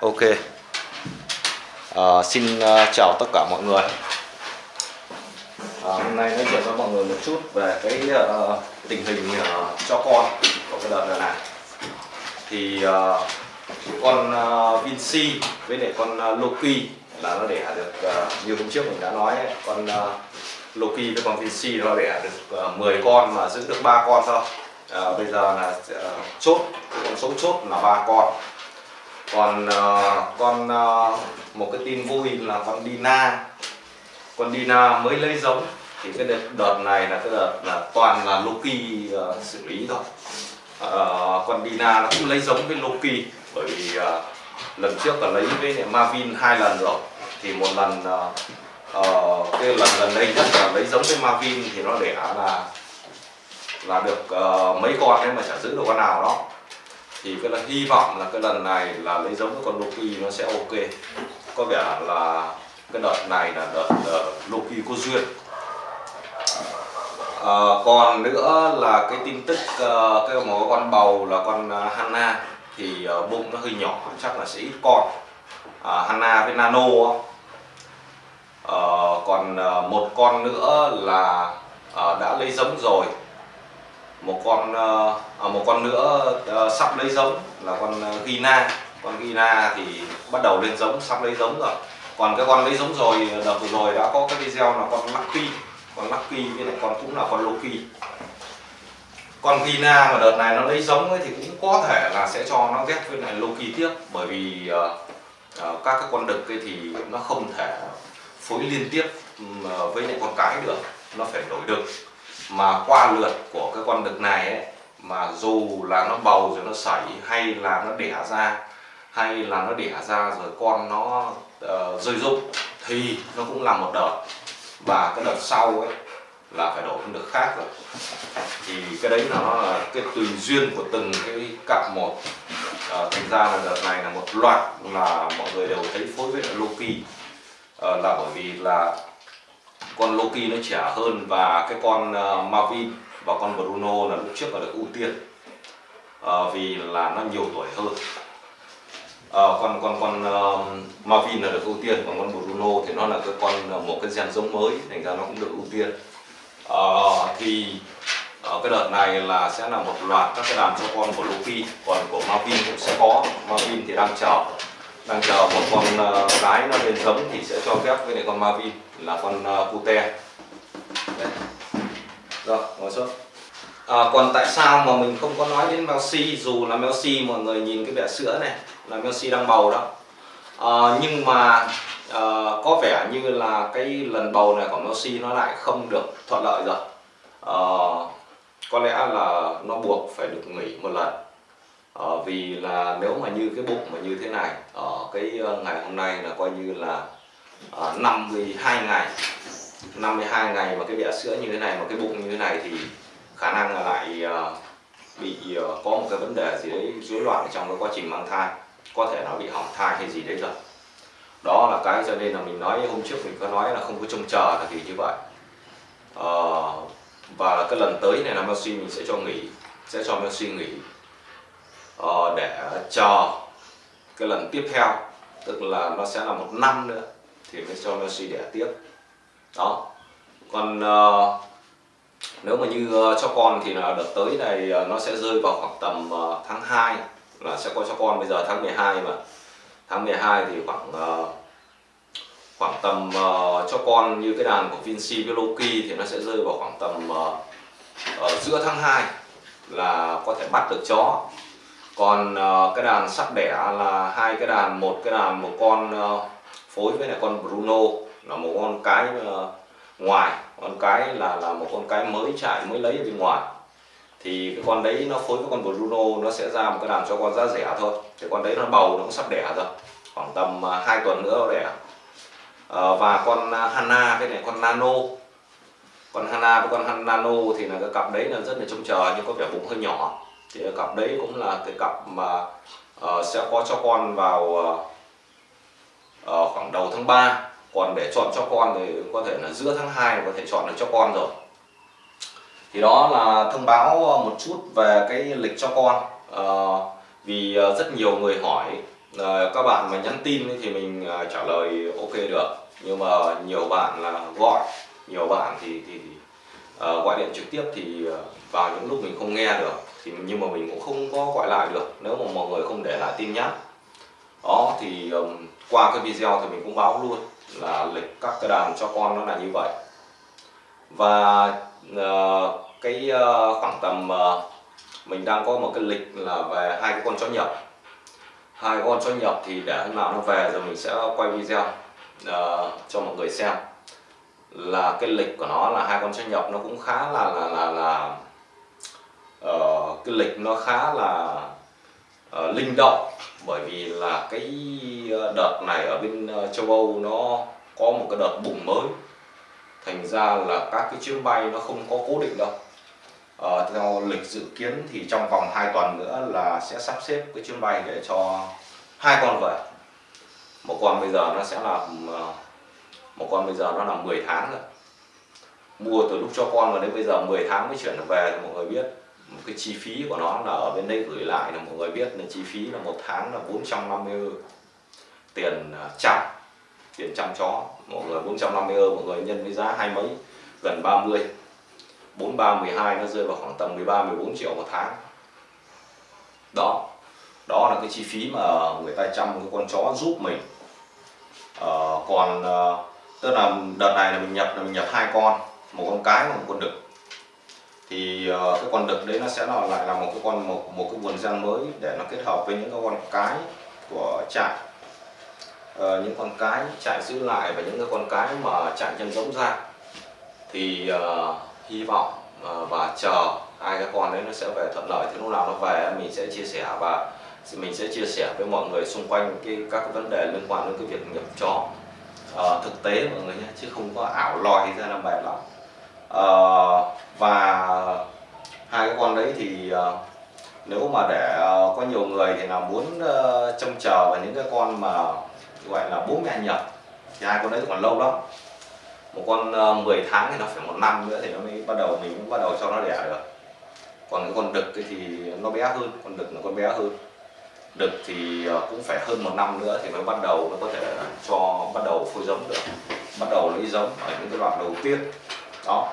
Ok. À, Xin uh, chào tất cả mọi người. À, Hôm nay nói chuyện với mọi người một chút về cái uh, tình hình uh, cho con của cái đợt này Thì uh, con uh, Vinci với lại con uh, Loki là nó đẻ được uh, như hôm trước mình đã nói ấy, con uh, Loki với con Vinci nó đẻ được uh, 10 con mà giữ được ba con thôi. Uh, bây giờ là uh, chốt con số chốt là ba con còn uh, con uh, một cái tin vui là con Dina. Con Dina mới lấy giống. Thì cái đợt, đợt này là cái đợt là toàn là Loki uh, xử lý thôi. Uh, con Dina nó cũng lấy giống với Loki. Bởi vì uh, lần trước là lấy với Marvin hai lần rồi. Thì một lần uh, uh, cái lần gần đây nhất là lấy giống với Marvin thì nó đẻ là là được uh, mấy con đấy mà chả giữ được con nào đó thì cái là hy vọng là cái lần này là lấy giống cái con Loki nó sẽ ok. Có vẻ là cái đợt này là đợt uh, Loki có duyên. À, còn nữa là cái tin tức uh, cái một con bầu là con uh, Hanna thì uh, bụng nó hơi nhỏ chắc là sẽ ít con. Uh, Hanna với Nano. Uh, còn uh, một con nữa là uh, đã lấy giống rồi một con uh, một con nữa uh, sắp lấy giống là con ờ, Gina. Con Gina thì bắt đầu lên giống sắp lấy giống rồi. Còn cái con lấy giống rồi đợt vừa rồi đã có cái video là con Lucky. Con Lucky với lại con cũng là con Loki. Con Gina mà đợt này nó lấy giống ấy thì cũng có thể là sẽ cho nó ghép với lại Loki tiếp. Bởi vì uh, uh, các cái con đực ấy thì nó không thể phối liên tiếp uh, với lại con cái được. Nó phải đổi đực. Mà qua lượt của cái con đực này ấy mà dù là nó bầu rồi nó sảy hay là nó đẻ ra hay là nó đẻ ra rồi con nó uh, rơi rụng thì nó cũng là một đợt. Và cái đợt sau ấy là phải đổi con đực khác rồi. Thì cái đấy nó là cái tùy duyên của từng cái cặp một. Uh, thành ra là đợt này là một loạt là mọi người đều thấy phối với Loki. Uh, là bởi vì là con Loki nó trẻ hơn và cái con uh, Marvin và con Bruno là lúc trước là được ưu tiên. À, vì là nó nhiều tuổi hơn. À, con con con uh, Marvin là được ưu tiên còn con Bruno thì nó là cái con một cái gen giống mới thành ra nó cũng được ưu tiên. À, thì ở cái đợt này là sẽ là một loạt các cái đàn cho con của Luffy còn của Marvin cũng sẽ có. Marvin thì đang chờ đang chờ một con uh, gái nó lên giống thì sẽ cho phép với lại con Marvin là con uh, Cute rồi ngồi xuống. À, còn tại sao mà mình không có nói đến Melsi dù là Melsi mọi người nhìn cái bẹ sữa này là Melsi đang bầu đó. À, nhưng mà à, có vẻ như là cái lần bầu này của Melsi nó lại không được thuận lợi rồi. À, có lẽ là nó buộc phải được nghỉ một lần. À, vì là nếu mà như cái bụng mà như thế này ở cái ờ, ngày hôm nay là coi như là ờ, à, 52 ngày 52 ngày mà cái bẹ sữa như thế này mà cái bụng như thế này thì khả năng là lại ờ, bị ờ, có một cái vấn đề gì đấy rối loạn trong cái quá trình mang thai. Có thể nó bị hỏng thai hay gì đấy rồi. Đó là cái cho nên là mình nói hôm trước mình có nói là không có trông chờ là vì như vậy. À, và cái lần tới này là Messi mình sẽ cho nghỉ sẽ cho Messi nghỉ à, để chờ cái lần tiếp theo. Tức là nó sẽ là một năm nữa thì mới cho Messi đẻ tiếp đó. Còn uh, nếu mà như uh, cho con thì là đợt tới này uh, nó sẽ rơi vào khoảng tầm uh, tháng 2 là sẽ có cho con. Bây giờ tháng 12 mà. Tháng 12 thì khoảng uh, khoảng tầm uh, cho con như cái đàn của Vinci Veloki thì nó sẽ rơi vào khoảng tầm uh, uh, giữa tháng 2 là có thể bắt được chó. Còn uh, cái đàn sắp đẻ là hai cái đàn một cái đàn một con uh, phối với lại con Bruno là một con cái ờ, ngoài con cái là là một con cái mới chạy mới lấy ở bên ngoài. Thì cái con đấy nó phối với con Bruno nó sẽ ra một cái đàn cho con giá rẻ thôi. Thì con đấy nó bầu nó cũng sắp đẻ rồi khoảng tầm ờ, 2 tuần nữa nó đẻ. À, và con hanna Hana này con Nano. Con Hana với con Nano thì là cái cặp đấy là rất là trông chờ nhưng có vẻ bụng hơi nhỏ. Thì cái cặp đấy cũng là cái cặp mà uh, sẽ có cho con vào uh, uh, khoảng đầu tháng 3 còn để chọn cho con thì có thể là giữa tháng 2 có thể chọn được cho con rồi. Thì đó là thông báo ờ, một chút về cái lịch cho con. À, vì ờ, rất nhiều người hỏi à, các bạn mà nhắn tin thì mình trả lời ok được. Nhưng mà nhiều bạn là gọi nhiều bạn thì thì, thì uh, gọi điện trực tiếp thì uh, vào những lúc mình không nghe được. Thì nhưng mà mình cũng không có gọi lại được nếu mà mọi người không để lại tin nhắn. Đó thì um, qua cái video thì mình cũng báo luôn là lịch các cái đàn cho con nó là như vậy. Và uh, cái uh, khoảng tầm uh, mình đang có một cái lịch là về hai cái con chó nhập. Hai con chó nhập thì để hôm nào nó về rồi mình sẽ quay video uh, cho mọi người xem. Là cái lịch của nó là hai con chó nhập nó cũng khá là là là là uh, cái lịch nó khá là uh, linh động. Bởi vì là cái ờ, đợt này ở bên ờ, châu Âu nó có một cái đợt bùng mới. Thành ra là các cái chuyến bay nó không có cố định đâu. À, theo lịch dự kiến thì trong vòng 2 tuần nữa là sẽ sắp xếp cái chuyến bay để cho hai con về một con bây giờ nó sẽ là một con bây giờ nó là 10 tháng rồi. Mua từ lúc cho con và đến bây giờ 10 tháng mới chuyển về thì mọi người biết một cái chi phí của nó là ở bên đây gửi lại là mọi người biết là chi phí là một tháng là 450 euro tiền à, chăm tiền chăm chó mọi người 450 euro mọi người nhân với giá hai mấy gần 30 43 12 nó rơi vào khoảng tầm 13 14 triệu một tháng. Đó đó là cái chi phí mà người ta chăm cái con chó giúp mình. Ờ, còn à, tức là đợt này là mình nhập là mình nhập hai con một con cái và một con đực thì uh, cái con đực đấy nó sẽ là lại là một cái con một một cái nguồn gen mới để nó kết hợp với những cái con cái của trại. Uh, những con cái trại giữ lại và những cái con cái mà trại chân giống ra. Thì uh, hy vọng uh, và chờ hai cái con đấy nó sẽ về thuận lợi. Thì lúc nào nó về mình sẽ chia sẻ và mình sẽ chia sẻ với mọi người xung quanh cái các cái vấn đề liên quan đến cái việc nhập chó. Uh, thực tế mọi người nhé chứ không có ảo lòi ra làm bài lắm. Uh, và đấy thì ờ, nếu mà để ờ, có nhiều người thì là muốn ờ, trông chờ vào những cái con mà gọi là bố mẹ nhập thì hai con đấy còn lâu lắm. Một con 10 tháng thì nó phải một năm nữa thì nó mới bắt đầu, mình cũng bắt đầu cho nó đẻ được. Còn cái con đực thì nó bé hơn, con đực nó con bé hơn. Đực thì cũng phải hơn một năm nữa thì mới bắt đầu, nó có thể cho, bắt đầu phôi giống được, bắt đầu lấy giống ở những cái đoạn đầu tiên. Đó.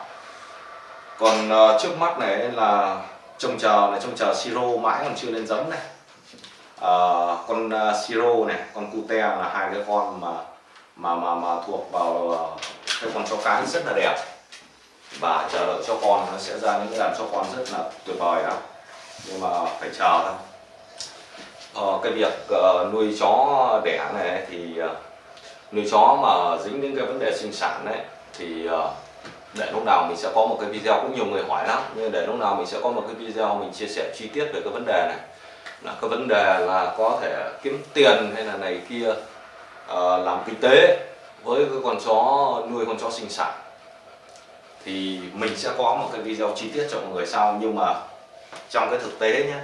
Còn trước mắt này là trông chờ này trông chờ siro mãi còn chưa lên giống này. À, con uh, siro này con cute là hai cái con mà mà mà mà thuộc vào à, cái con chó cái rất là đẹp. Và chờ đợi cho con nó sẽ ra những cái đàn chó con rất là tuyệt vời đó. Nhưng mà phải chờ thôi. Uh, cái việc uh, nuôi chó đẻ này thì uh, nuôi chó mà dính đến cái vấn đề sinh sản đấy thì uh, để lúc nào mình sẽ có một cái video cũng nhiều người hỏi lắm nhưng để lúc nào mình sẽ có một cái video mình chia sẻ chi tiết về cái vấn đề này. Là cái vấn đề là có thể kiếm tiền hay là này kia uh, làm kinh tế với cái con chó nuôi con chó sinh sản. Thì mình sẽ có một cái video chi tiết cho mọi người sau nhưng mà trong cái thực tế nhé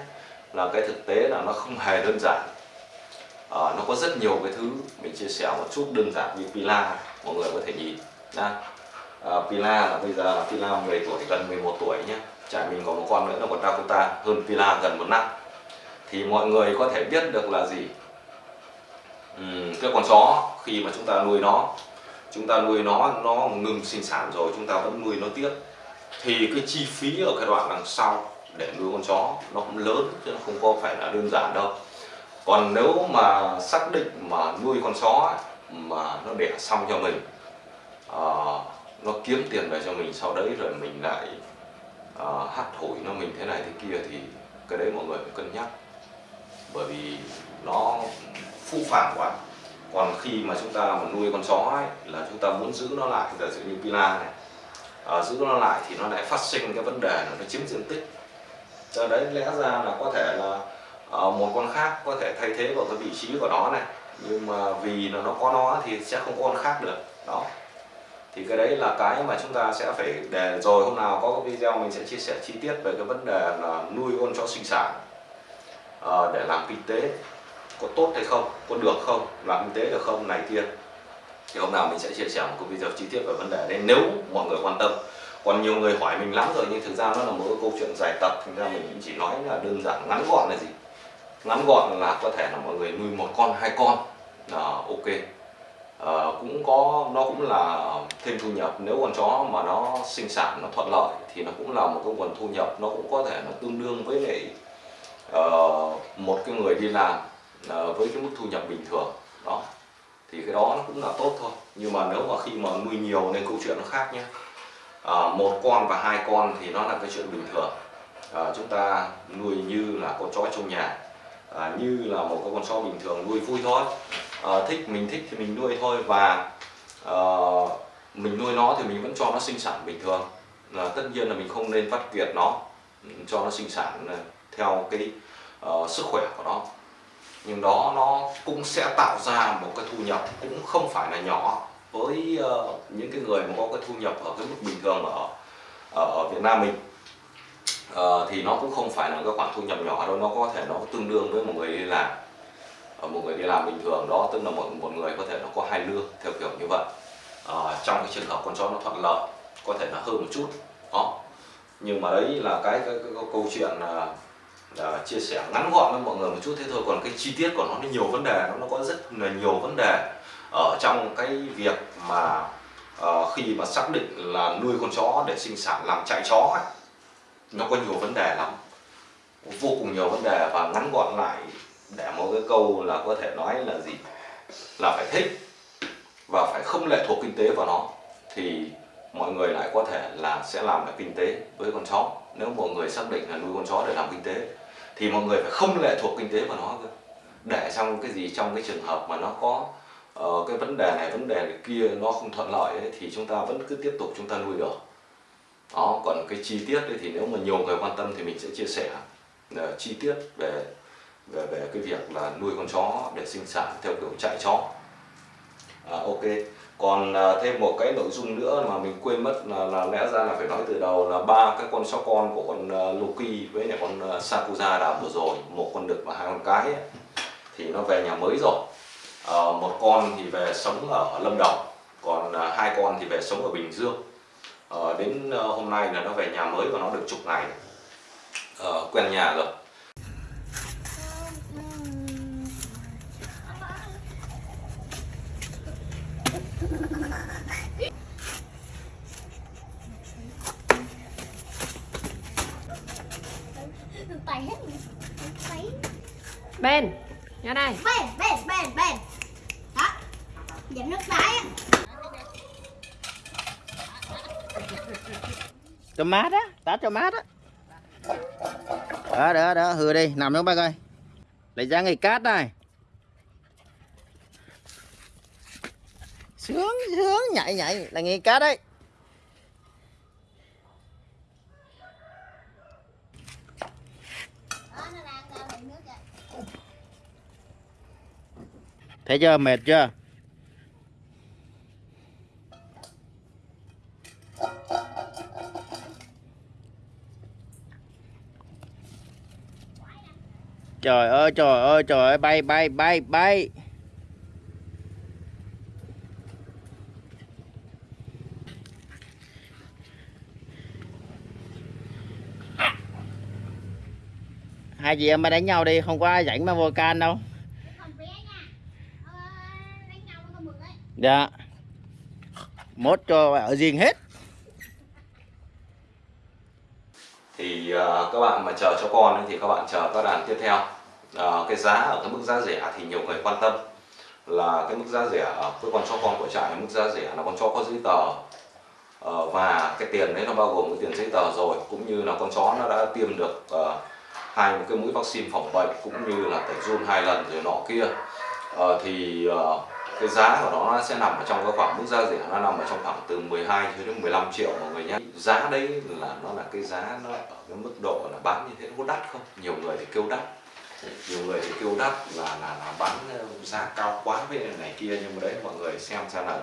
là cái thực tế là nó không hề đơn giản. À, nó có rất nhiều cái thứ mình chia sẻ một chút đơn giản như pila mọi người có thể nhìn nha. À, Pila là bây giờ là Pila 10 tuổi gần 11 tuổi nhé. Trẻ mình có một con nữa là một Dakota hơn Pila gần một năm. Thì mọi người có thể biết được là gì? Uhm, cái con chó khi mà chúng ta nuôi nó chúng ta nuôi nó nó ngừng sinh sản rồi chúng ta vẫn nuôi nó tiếp. Thì cái chi phí ở cái đoạn đằng sau để nuôi con chó nó cũng lớn chứ nó không có phải là đơn giản đâu. Còn nếu mà xác định mà nuôi con chó mà nó đẻ xong cho mình uh, nó kiếm tiền về cho mình sau đấy rồi mình lại uh, hát thổi nó mình thế này thế kia thì cái đấy mọi người phải cân nhắc. Bởi vì nó phũ phàng quá. Còn khi mà chúng ta mà nuôi con chó ấy, là chúng ta muốn giữ nó lại giả sử như pila này uh, giữ nó lại thì nó lại phát sinh cái vấn đề là nó chiếm diện tích. Cho đấy lẽ ra là có thể là uh, một con khác có thể thay thế vào cái vị trí của nó này nhưng mà vì là nó có nó thì sẽ không có con khác được. Đó thì cái đấy là cái mà chúng ta sẽ phải để rồi hôm nào có cái video mình sẽ chia sẻ chi tiết về cái vấn đề là nuôi con chó sinh sản à, để làm kinh tế có tốt hay không có được không làm kinh tế được không này kia. Thì hôm nào mình sẽ chia sẻ một cái video chi tiết về vấn đề đấy nếu mọi người quan tâm. Còn nhiều người hỏi mình lắm rồi nhưng thực ra nó là một cái câu chuyện dài tập thành ra mình chỉ nói là đơn giản ngắn gọn là gì? Ngắn gọn là có thể là mọi người nuôi một con hai con là ok. Ờ, cũng có nó cũng là thêm thu nhập. Nếu con chó mà nó sinh sản nó thuận lợi thì nó cũng là một cái nguồn thu nhập. Nó cũng có thể nó tương đương với lại uh, một cái người đi làm uh, với cái mức thu nhập bình thường. Đó. Thì cái đó nó cũng là tốt thôi. Nhưng mà nếu mà khi mà nuôi nhiều nên câu chuyện nó khác nhé. À, một con và hai con thì nó là cái chuyện bình thường. À, chúng ta nuôi như là con chó trong nhà. À, như là một cái con chó bình thường nuôi vui thôi. Ờ, thích mình thích thì mình nuôi thôi và uh, mình nuôi nó thì mình vẫn cho nó sinh sản bình thường. Là tất nhiên là mình không nên phát kiệt nó cho nó sinh sản ờ, theo cái uh, sức khỏe của nó. Nhưng đó nó cũng sẽ tạo ra một cái thu nhập cũng không phải là nhỏ với uh, những cái người mà có cái thu nhập ở cái mức bình thường ở ở Việt Nam mình. Uh, thì nó cũng không phải là cái khoản thu nhập nhỏ đâu nó có thể nó tương đương với một người đi làm. Ờ, một người đi làm bình thường đó tức là một một người có thể nó có hai lương theo kiểu như vậy. À, trong cái trường hợp con chó nó thuận lợi có thể là hơn một chút đó. Nhưng mà đấy là cái, cái, cái, cái câu chuyện là là chia sẻ ngắn gọn với mọi người một chút. Thế thôi còn cái chi tiết của nó nó nhiều vấn đề nó, nó có rất là nhiều vấn đề ở trong cái việc mà uh, khi mà xác định là nuôi con chó để sinh sản làm chạy chó ấy, nó có nhiều vấn đề lắm vô cùng nhiều vấn đề và ngắn gọn lại để một cái câu là có thể nói là gì? Là phải thích và phải không lệ thuộc kinh tế vào nó thì mọi người lại có thể là sẽ làm được kinh tế với con chó. Nếu mọi người xác định là nuôi con chó để làm kinh tế thì mọi người phải không lệ thuộc kinh tế vào nó cơ. Để trong cái gì trong cái trường hợp mà nó có uh, cái vấn đề này vấn đề này kia nó không thuận lợi ấy, thì chúng ta vẫn cứ tiếp tục chúng ta nuôi được. Đó còn cái chi tiết ấy, thì nếu mà nhiều người quan tâm thì mình sẽ chia sẻ uh, chi tiết về về về cái việc là nuôi con chó để sinh sản theo kiểu chạy chó. À, ok. Còn à, thêm một cái nội dung nữa mà mình quên mất là, là lẽ ra là phải nói từ đầu là ba cái con chó con của con uh, Loki với lại con à, uh, Sakura đã vừa rồi một con đực và hai con cái ấy, thì nó về nhà mới rồi. À, một con thì về sống ở Lâm Đồng còn uh, hai con thì về sống ở Bình Dương. Ờ, à, đến uh, hôm nay là nó về nhà mới và nó được chục ngày. À, quen nhà rồi bên ra đây bên bên bên bên đó giảm nước đáy á cho mát á tát cho mát á. Đó đó đó hừa đi, nằm xuống bác ơi. Lấy ra ngày cát này. Sướng sướng, nhảy nhảy, là nghề cát đấy. Thấy chưa, mệt chưa? Trời ơi trời ơi trời ơi bay bay bay bay. Hai chị em mà đánh nhau đi không có ai rảnh mà vô can đâu. Dạ. Mốt cho ở riêng hết. Thì uh, các bạn mà chờ cho con thì các bạn chờ các đàn tiếp theo uh, cái giá ở cái mức giá rẻ thì nhiều người quan tâm là cái mức giá rẻ với con chó con của trại mức giá rẻ là con chó có giấy tờ. Uh, và cái tiền đấy nó bao gồm cái tiền giấy tờ rồi cũng như là con chó nó đã tiêm được uh, hai cái mũi vaccine phòng bệnh cũng như là tẩy run hai lần rồi nọ kia. Uh, thì uh, cái giá của nó sẽ nằm ở trong cái khoảng mức giá rẻ nó nằm ở trong khoảng từ 12 cho đến 15 triệu mọi người nhé. Giá đấy là nó là cái giá nó ở cái mức độ là bán như thế nó có đắt không? Nhiều người thì kêu đắt nhiều người thì kêu đắt là là, là bán ờ, giá cao quá với này kia nhưng mà đấy mọi người xem xem là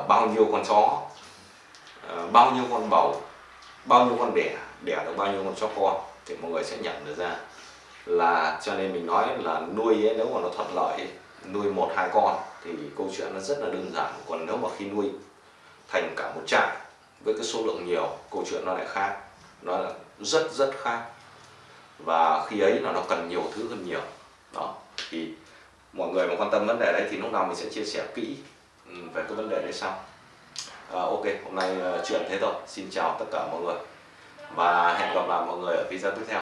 uh, bao nhiêu con chó uh, bao nhiêu con bầu bao nhiêu con đẻ đẻ được bao nhiêu con chó con thì mọi người sẽ nhận được ra. Là cho nên mình nói là nuôi ấy, nếu mà nó thuận lợi ấy, nuôi một hai con thì câu chuyện nó rất là đơn giản. Còn nếu mà khi nuôi thành cả một trại với cái số lượng nhiều câu chuyện nó lại khác nó là rất rất khác và khi ấy là nó cần nhiều thứ hơn nhiều. Đó thì mọi người mà quan tâm vấn đề đấy thì lúc nào mình sẽ chia sẻ kỹ ừ, về cái vấn đề đấy sau. À, ok hôm nay ờ, chuyện thế thôi. Xin chào tất cả mọi người. Và hẹn gặp lại mọi người ở video tiếp theo.